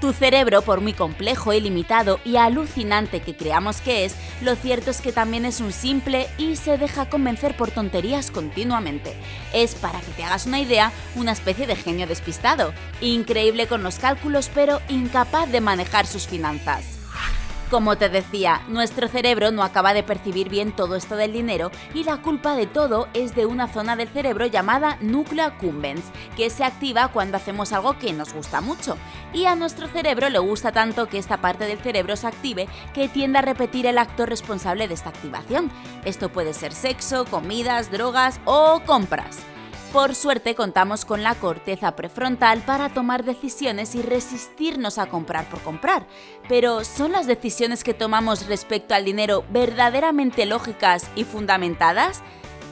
Tu cerebro, por muy complejo, ilimitado y alucinante que creamos que es, lo cierto es que también es un simple y se deja convencer por tonterías continuamente. Es, para que te hagas una idea, una especie de genio despistado, increíble con los cálculos pero incapaz de manejar sus finanzas. Como te decía, nuestro cerebro no acaba de percibir bien todo esto del dinero y la culpa de todo es de una zona del cerebro llamada núcleo accumbens, que se activa cuando hacemos algo que nos gusta mucho. Y a nuestro cerebro le gusta tanto que esta parte del cerebro se active que tiende a repetir el acto responsable de esta activación. Esto puede ser sexo, comidas, drogas o compras. Por suerte contamos con la corteza prefrontal para tomar decisiones y resistirnos a comprar por comprar. Pero ¿son las decisiones que tomamos respecto al dinero verdaderamente lógicas y fundamentadas?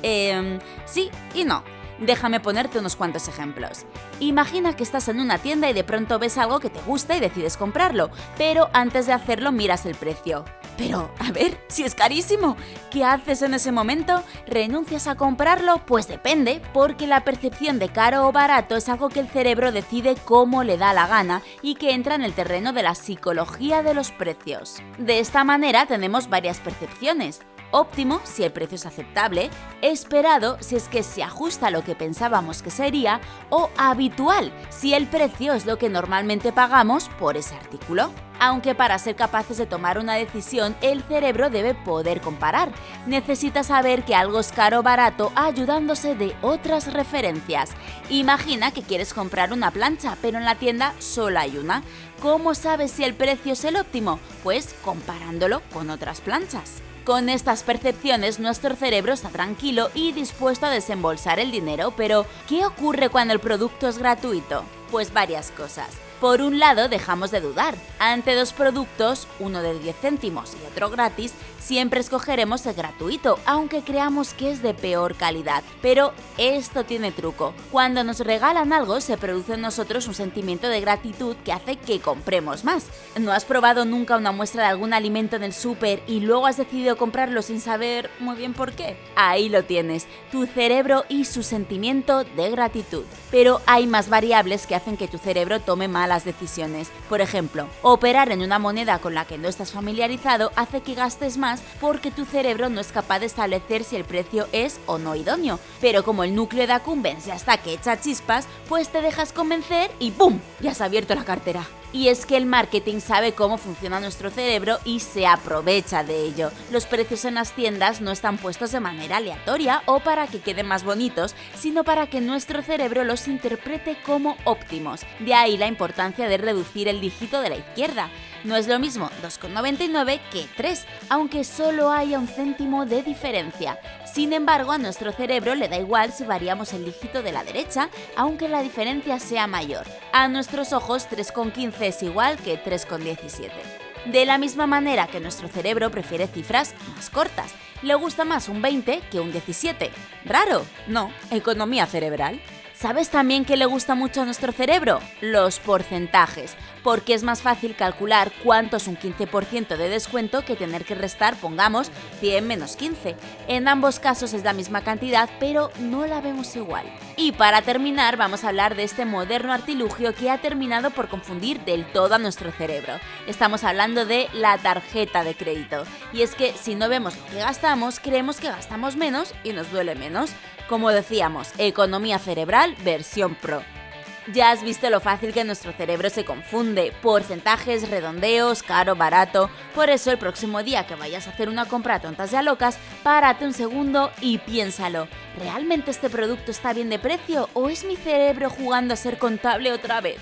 Eh, sí y no. Déjame ponerte unos cuantos ejemplos. Imagina que estás en una tienda y de pronto ves algo que te gusta y decides comprarlo, pero antes de hacerlo miras el precio. Pero, a ver, si es carísimo, ¿qué haces en ese momento? ¿Renuncias a comprarlo? Pues depende, porque la percepción de caro o barato es algo que el cerebro decide cómo le da la gana y que entra en el terreno de la psicología de los precios. De esta manera tenemos varias percepciones óptimo si el precio es aceptable, esperado si es que se ajusta a lo que pensábamos que sería o habitual si el precio es lo que normalmente pagamos por ese artículo. Aunque para ser capaces de tomar una decisión el cerebro debe poder comparar. Necesita saber que algo es caro o barato ayudándose de otras referencias. Imagina que quieres comprar una plancha, pero en la tienda solo hay una. ¿Cómo sabes si el precio es el óptimo? Pues comparándolo con otras planchas. Con estas percepciones nuestro cerebro está tranquilo y dispuesto a desembolsar el dinero, pero ¿qué ocurre cuando el producto es gratuito? Pues varias cosas. Por un lado, dejamos de dudar. Ante dos productos, uno de 10 céntimos y otro gratis, siempre escogeremos el gratuito, aunque creamos que es de peor calidad. Pero esto tiene truco. Cuando nos regalan algo, se produce en nosotros un sentimiento de gratitud que hace que compremos más. ¿No has probado nunca una muestra de algún alimento en el súper y luego has decidido comprarlo sin saber muy bien por qué? Ahí lo tienes, tu cerebro y su sentimiento de gratitud. Pero hay más variables que hacen que tu cerebro tome mal las decisiones. Por ejemplo, operar en una moneda con la que no estás familiarizado hace que gastes más porque tu cerebro no es capaz de establecer si el precio es o no idóneo. Pero como el núcleo de Accumbens ya está que echa chispas, pues te dejas convencer y ¡pum! Ya has abierto la cartera. Y es que el marketing sabe cómo funciona nuestro cerebro y se aprovecha de ello. Los precios en las tiendas no están puestos de manera aleatoria o para que queden más bonitos, sino para que nuestro cerebro los interprete como óptimos. De ahí la importancia de reducir el dígito de la izquierda. No es lo mismo 2,99 que 3, aunque solo haya un céntimo de diferencia. Sin embargo, a nuestro cerebro le da igual si variamos el dígito de la derecha, aunque la diferencia sea mayor. A nuestros ojos 3,15 es igual que 3,17. De la misma manera que nuestro cerebro prefiere cifras más cortas, le gusta más un 20 que un 17. ¿Raro? No, economía cerebral. ¿Sabes también que le gusta mucho a nuestro cerebro? Los porcentajes, porque es más fácil calcular cuánto es un 15% de descuento que tener que restar, pongamos, 100 menos 15. En ambos casos es la misma cantidad, pero no la vemos igual. Y para terminar, vamos a hablar de este moderno artilugio que ha terminado por confundir del todo a nuestro cerebro. Estamos hablando de la tarjeta de crédito. Y es que si no vemos lo que gastamos, creemos que gastamos menos y nos duele menos. Como decíamos, economía cerebral versión pro. Ya has visto lo fácil que nuestro cerebro se confunde, porcentajes, redondeos, caro, barato. Por eso el próximo día que vayas a hacer una compra tontas ya locas, párate un segundo y piénsalo. ¿Realmente este producto está bien de precio o es mi cerebro jugando a ser contable otra vez?